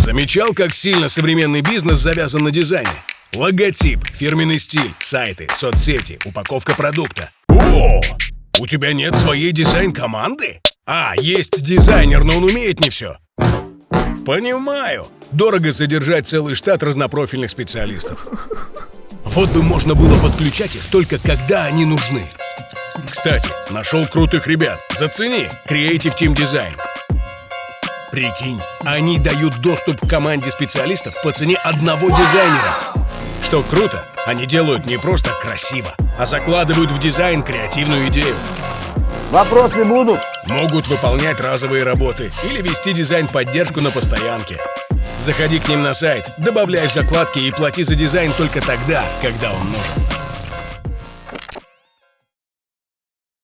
Замечал, как сильно современный бизнес завязан на дизайне? Логотип, фирменный стиль, сайты, соцсети, упаковка продукта. О, у тебя нет своей дизайн-команды? А, есть дизайнер, но он умеет не все. Понимаю. Дорого содержать целый штат разнопрофильных специалистов. Вот бы можно было подключать их только когда они нужны. Кстати, нашел крутых ребят. Зацени. Creative Team Design. Прикинь, они дают доступ к команде специалистов по цене одного дизайнера. Что круто, они делают не просто красиво, а закладывают в дизайн креативную идею. Вопросы будут? Могут выполнять разовые работы или вести дизайн-поддержку на постоянке. Заходи к ним на сайт, добавляй в закладки и плати за дизайн только тогда, когда он нужен.